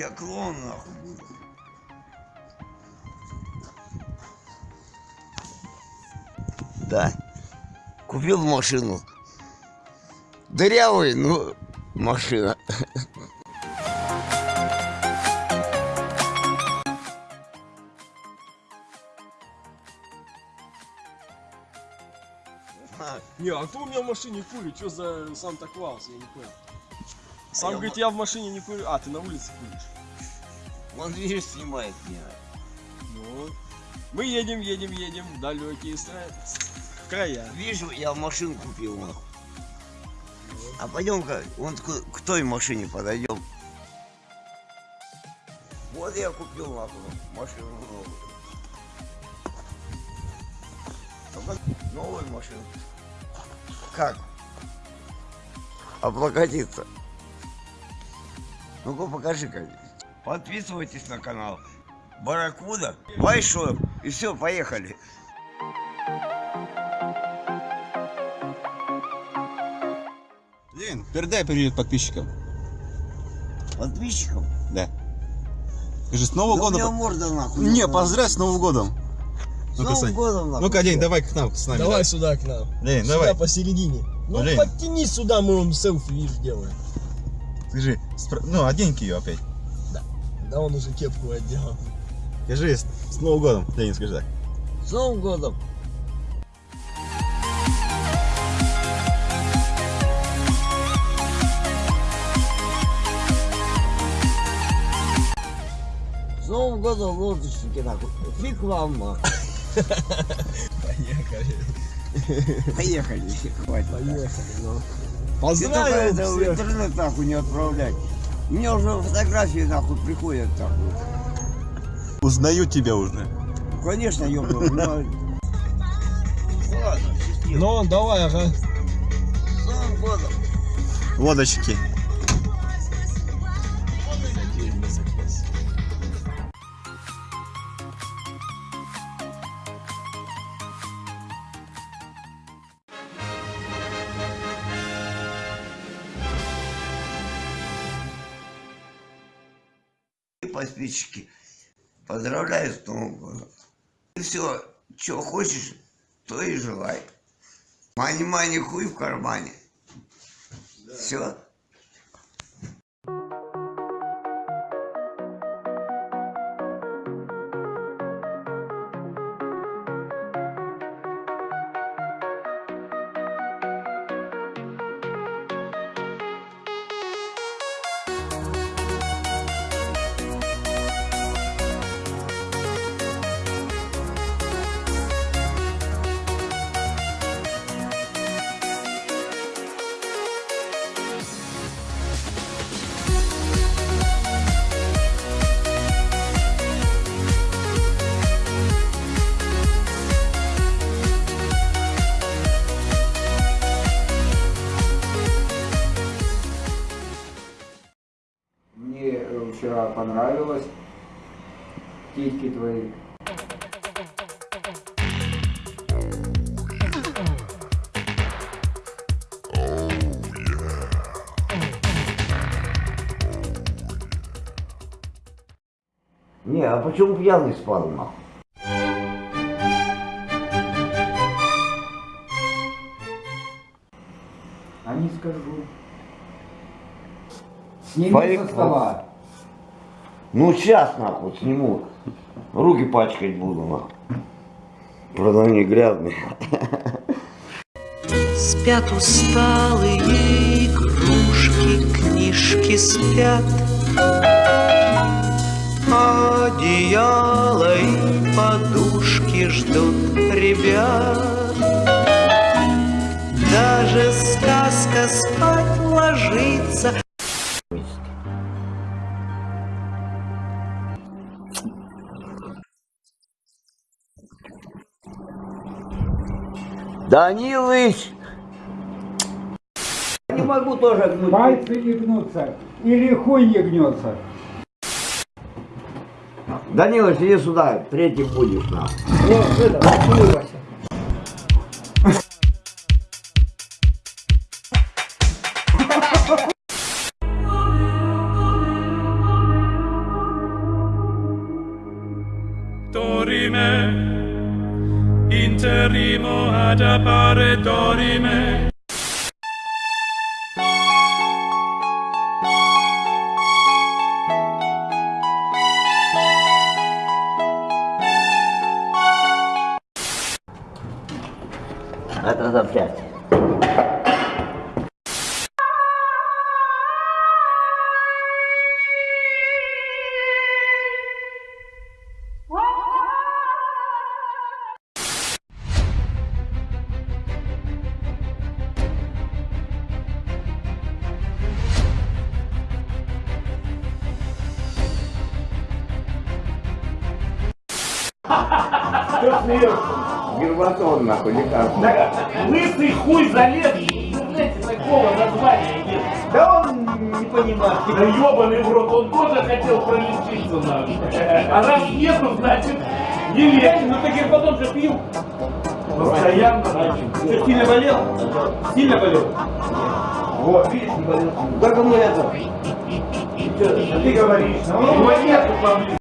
Я клоун нахуй буду. Да. Купил машину. Дырявый, ну, машина. Не, а кто у меня в машине курит? Что за Санта-Клаус? Я не понял. Сам говорит, я в машине не курю. А, ты на улице куришь. Он, видишь, снимает меня. Ну, мы едем, едем, едем в далекие страны. Края. Видишь, я машину купил, нахуй. А пойдем-ка, вон к, к той машине подойдем. Вот я купил нахуй машину новую. Только Новую машину. Как? Облокотиться. Ну-ка покажи-ка. Подписывайтесь на канал. Баракуда, Вайшоп. И все, поехали. Лен, передай привет подписчикам. Подписчикам. Да. Скажи, с Новым Да у меня годом. морда нахуй. Не, поздравь с Новым годом. С Ну-ка, Новым Сань. годом нахуй. Ну-ка, День, давай к нам, с нами. Давай сюда к нам. Лень, сюда давай. посередине. Ну Лень. подтяни сюда, мы вам селфи, видишь, делаем. Скажи, спро- ну, одень ее опять. Да он уже кепку одел. Скажи, с, с Новым годом. Ленин, скажи так. С Новым годом. С Новым годом, лодочники, нахуй. Фиг вам. Поехали. Поехали, хватит. Поехали, ну. Ты только в интернет, нахуй, не отправлять. Мне уже фотографии, нахуй, приходят, нахуй. Узнаю тебя уже. Конечно, ёбаный, но... Ну, давай, ага. С Новым годом. Лодочки. Подписчики. Поздравляю с Новым годом. Ты все, что хочешь, то и желай. Мани-мани, хуй в кармане. Все. Вчера понравилось титьки твои. Не, а почему пьяный спал, нахуй? А не скажу. Сними Фаик, со стола. Ну, сейчас, нахуй, сниму. Руки пачкать буду, нахуй. Правда, они грязные. Спят усталые игрушки, книжки спят. Одеяло и подушки ждут ребят. Даже сказка спать ложится. Данилыч! Не могу тоже гнуть. Пальцы не гнутся. Или хуй не гнется. Данилыч, иди сюда, третий будешь, нахуй. Вот это, interrimo ad appare dorime. Atrás da. Это запчасти. Гербатон, нахуй, лекарство. Лысый хуй залез, знаете, такого названия нет. Да он не понимает. Да ебаный в рот, он тоже хотел пролечиться нахуй. А раз нету, значит, не лечь. Ну ты гербатон же пил. Постоянно, значит. Что, сильно болел? Сильно болел? Вот, видишь, не болел. Как ему это? Ты говоришь, ну, его нету поблизости.